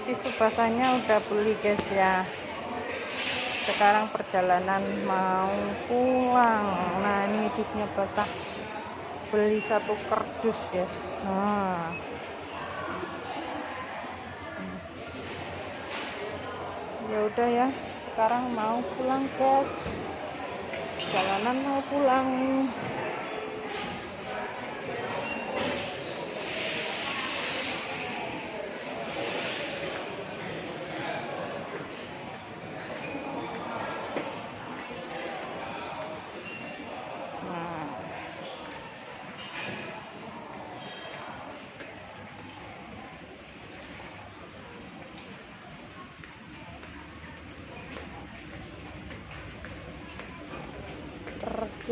tisu basahnya udah beli guys ya. Sekarang perjalanan mau pulang. Nah ini tisunya basah beli satu kardus guys. Nah. Ya udah ya. Sekarang mau pulang guys. Jalanan mau pulang nah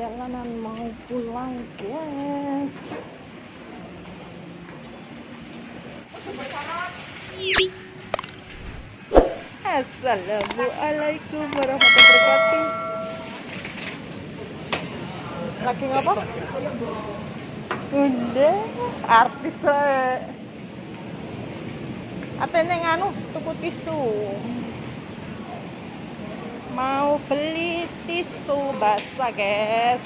perjalanan mau pulang guys Assalamualaikum warahmatullahi wabarakatuh lagi ngapa? Bunda artis eh. Atene nganu tuku tisu mau beli tisu basah guys.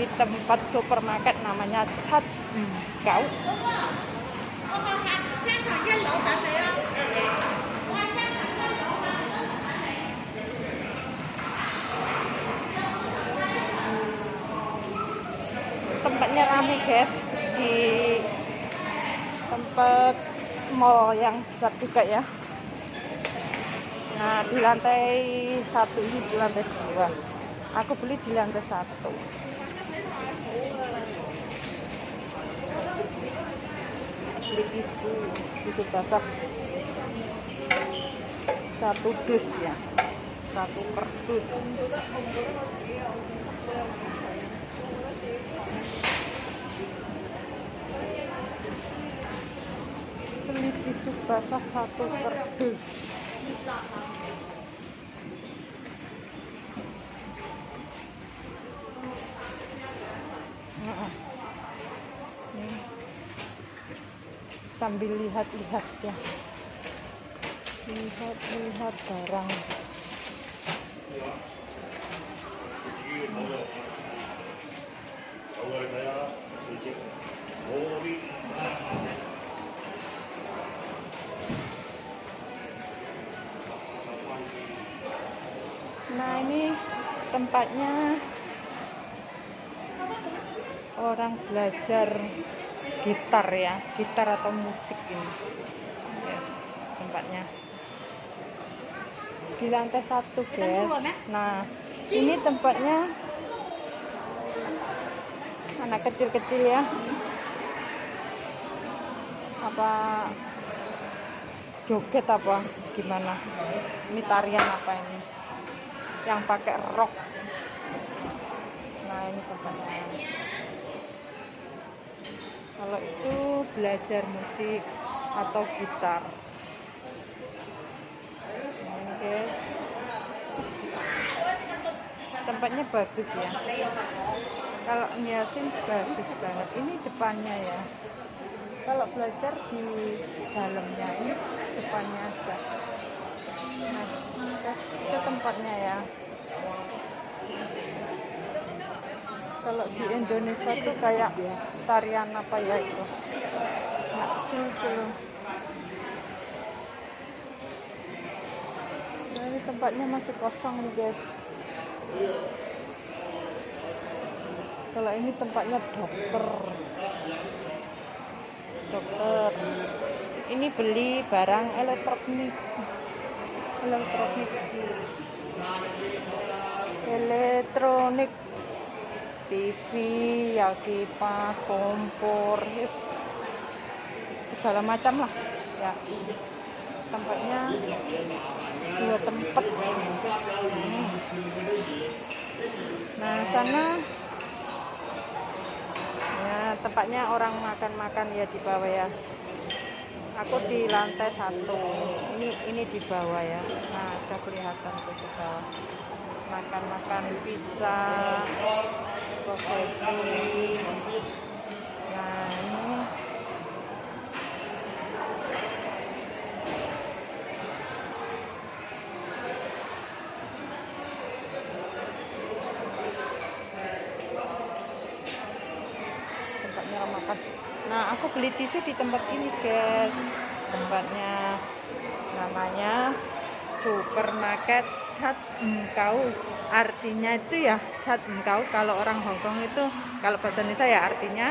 Di tempat supermarket namanya Cat Kau tempatnya rame guys. Di tempat mall yang besar juga ya Nah, di lantai satu ini di lantai dua. Aku beli di lantai satu. Beli tisu, tisu basah. Satu dus ya, satu kardus. Beli tisu basah satu. Nah, ini sambil lihat-lihat ya. Lihat-lihat barang ini tempatnya. Orang belajar gitar ya gitar atau musik ini. Yes, tempatnya. Di lantai satu guys. Nah ini tempatnya anak kecil-kecil ya. Apa joget apa gimana? Ini tarian apa ini? Yang pakai rok nah ini tempatnya kalau itu belajar musik atau gitar? Guys tempatnya bagus ya. Kalau ngiasin bagus banget. Ini depannya ya. Kalau belajar di dalamnya ini depannya aja nah itu tempatnya ya kalau di Indonesia tuh kayak tarian apa ya itu? Kecil kecil nah ini tempatnya masih kosong nih guys. Kalau ini tempatnya dokter. Dokter. Ini beli barang elektronik. Elektronik. Elektronik TV ya kipas kompor yes. segala macam lah. Ya. Tempatnya dua tempat. Hmm. nah sana ya tempatnya orang makan-makan ya di bawah ya. Aku di lantai satu. Ini ini di bawah ya. Nah ada kelihatan tuh di bawah. Makan-makan pizza makan nah aku beli tisu di tempat ini guys. Tempatnya namanya supermarket cat engkau artinya itu ya cat engkau kalau orang Hongkong itu kalau bahasa Indonesia ya artinya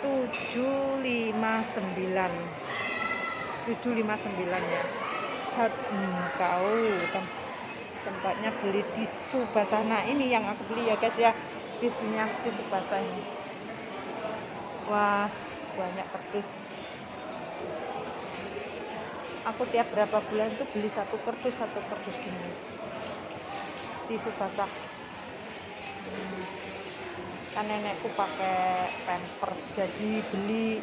759 759 ya. Cat engkau Tem tempatnya beli tisu basah. Nah ini yang aku beli ya guys ya. Tisunya tisu basah ini. Wah banyak kerdus. Aku tiap berapa bulan itu beli satu kerdus satu kerdus gini tisu basah. Kan nenekku pakai pampers jadi beli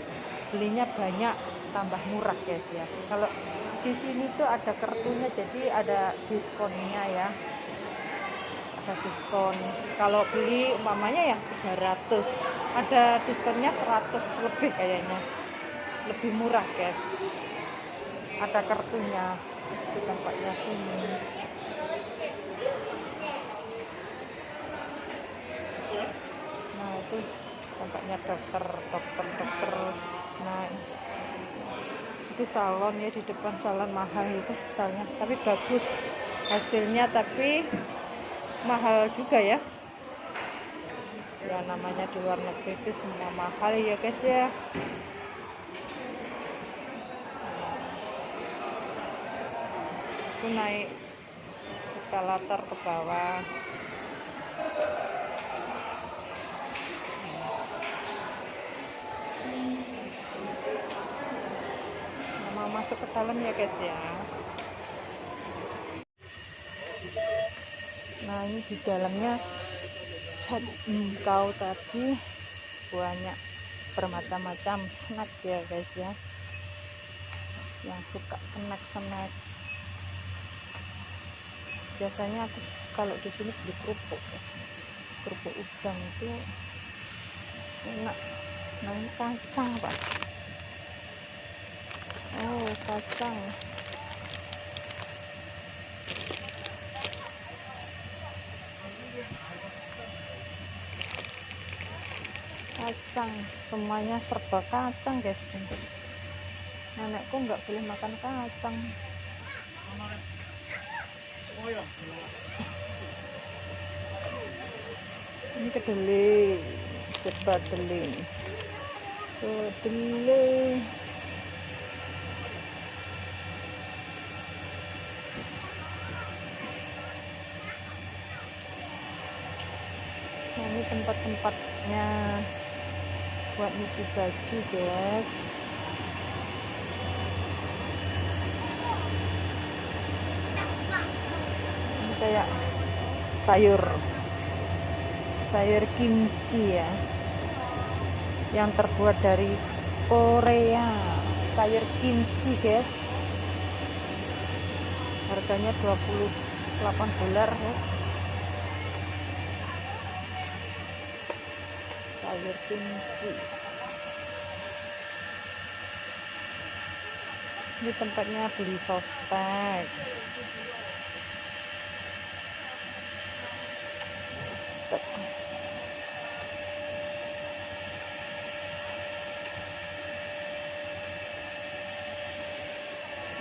belinya banyak tambah murah guys ya. Kalau di sini tuh ada kartunya jadi ada diskonnya ya. Ada diskon. Kalau beli umpamanya ya 300 ada diskonnya 100 lebih kayaknya. Lebih murah guys. Ada kartunya. Di tempatnya sini nah itu tempatnya dokter dokter dokter. Nah itu salon ya di depan salon mahal itu salonnya tapi bagus hasilnya tapi mahal juga ya. Ya namanya di luar negeri itu semua mahal ya guys ya. Aku naik eskalator ke bawah mau masuk ke dalam ya guys ya. Nah ini di dalamnya cat engkau tadi. Banyak bermacam-macam snack ya guys ya. Yang suka snack-snack. Biasanya aku kalau di sini beli kerupuk. Ya. kerupuk udang itu enak. Nah ini kacang pak oh kacang. Kacang. Semuanya serba kacang guys. Nenekku nggak boleh makan kacang. Ini kedelai. Cepat kedelai. Kedelai nah, ini tempat-tempatnya buat nyuci baju guys. Kayak sayur sayur kimchi ya yang terbuat dari Korea. Sayur kimchi guys. Harganya 28 dolar ya sayur kimchi ini tempatnya beli sospek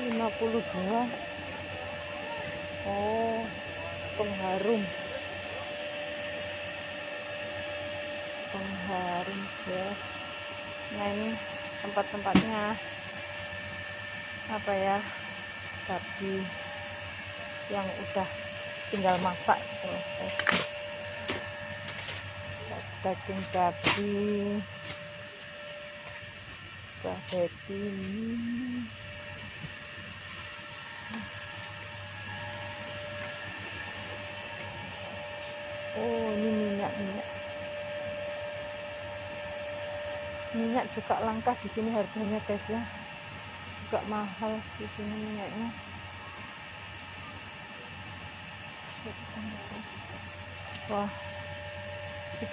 lima puluh dua. Oh pengharum pengharum ya. Nah ini tempat-tempatnya apa ya babi yang udah tinggal masak tuh daging babi spaghetti oh ini minyak minyak minyak juga langka di sini harganya guys ya. Juga mahal di sini minyaknya. Wah 38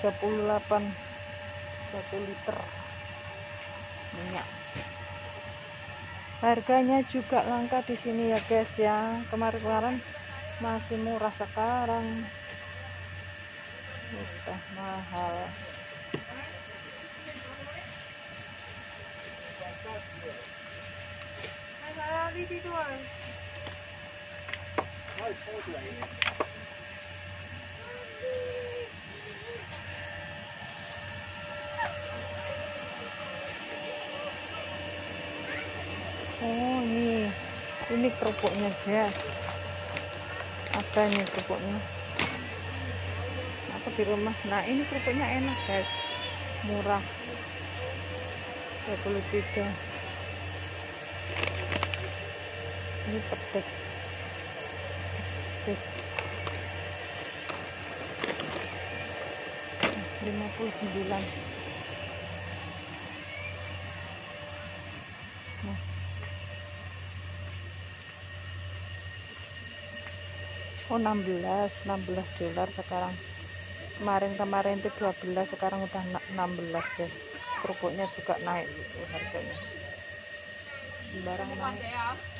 satu liter minyak. Harganya juga langka di sini ya guys ya. Kemarin-kemarin masih murah sekarang udah mahal oh ini ini kerupuknya guys. Apa ini kerupuknya? apa di rumah. Nah ini kerupuknya enak guys, murah. 23 ini pedas pedas 59 nah. Oh 16 16 dolar sekarang. Kemarin-kemarin itu 12 sekarang udah 16 guys. Kerupuknya juga naik harganya. Barang naik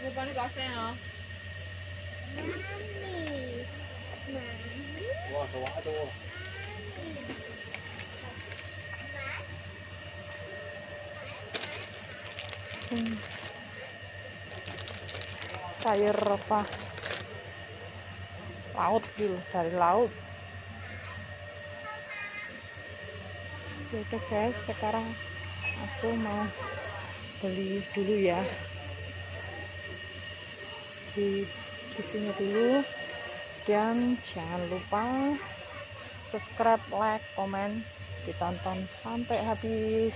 이거 빨리 가세요. 와, 더워, 아, 더워. Hmm. sayur apa laut gitu dari laut oke guys sekarang aku mau beli dulu ya di sini dulu. Dan jangan lupa subscribe like komen ditonton sampai habis.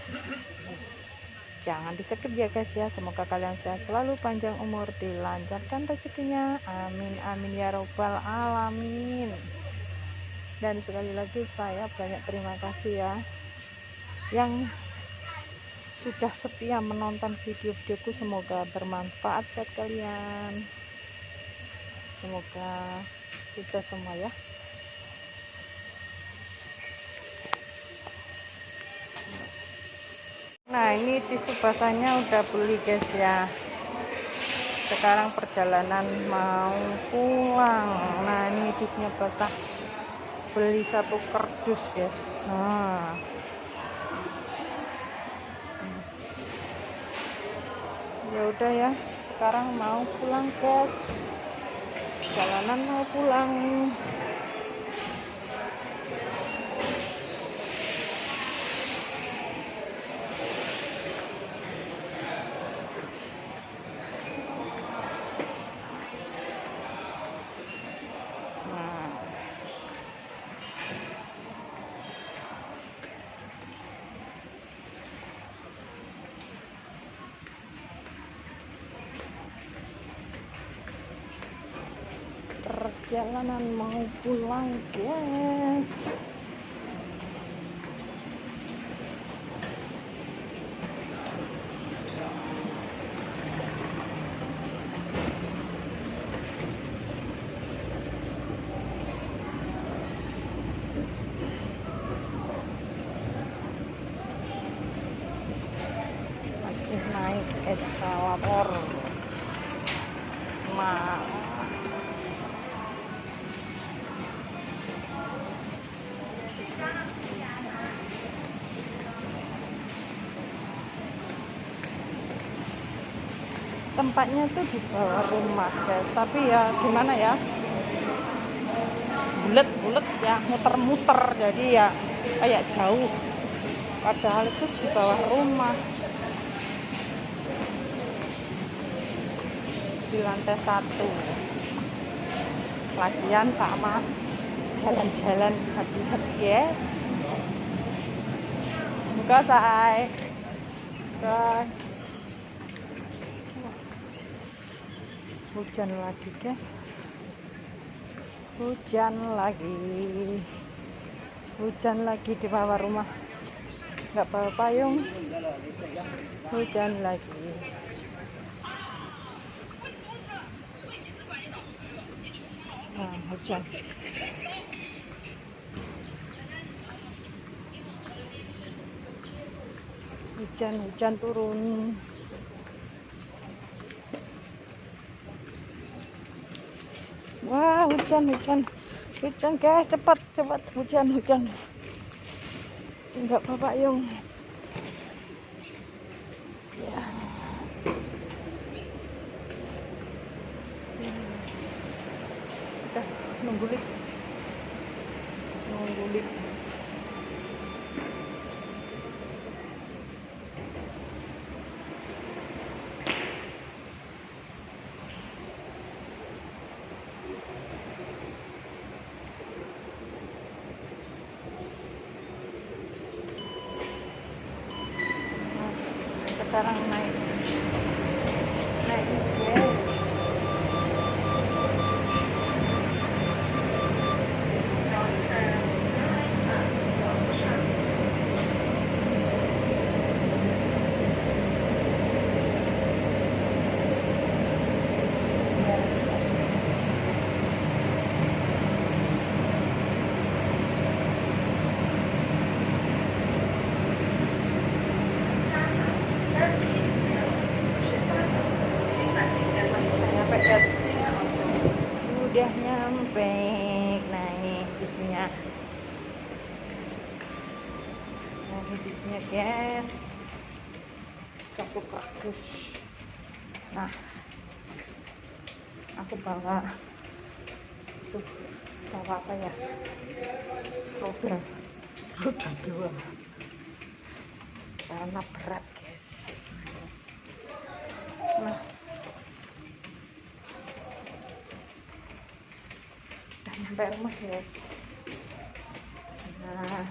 Jangan di skip ya guys ya. Semoga kalian sehat selalu panjang umur dilancarkan rezekinya. Amin amin ya robbal alamin. Dan sekali lagi saya banyak terima kasih ya yang sudah setia menonton video-videoku. Semoga bermanfaat buat kalian semoga bisa semua ya. Nah ini tisu basahnya udah beli guys ya. Sekarang perjalanan mau pulang. Nah ini tisunya basah. Beli satu kardus guys. Nah. Ya udah ya sekarang mau pulang guys jalanan mau pulang nah perjalanan mau pulang guys masih naik eskalator Ma tempatnya tuh di bawah rumah guys. Tapi ya gimana ya? Bulet-bulet ya muter-muter. Jadi ya kayak jauh. Padahal itu di bawah rumah. Di lantai satu. Lagian sama jalan-jalan hati-hati yes buka say buka hujan lagi guys. Hujan lagi. Hujan lagi di bawah rumah. Nggak bawa payung. Hujan lagi. Nah hujan. Hujan hujan turun wah hujan hujan hujan guys cepat cepat hujan hujan enggak bapak yung sekarang naik naik ya nyampe guys udah nyampe. Nah ini bisnya nah ini bisnya guys. Satu kardus nah aku bawa tuh bawa apa ya? Roda. Roda dua. Karena berat guys. Nah udah nyampe rumah guys nah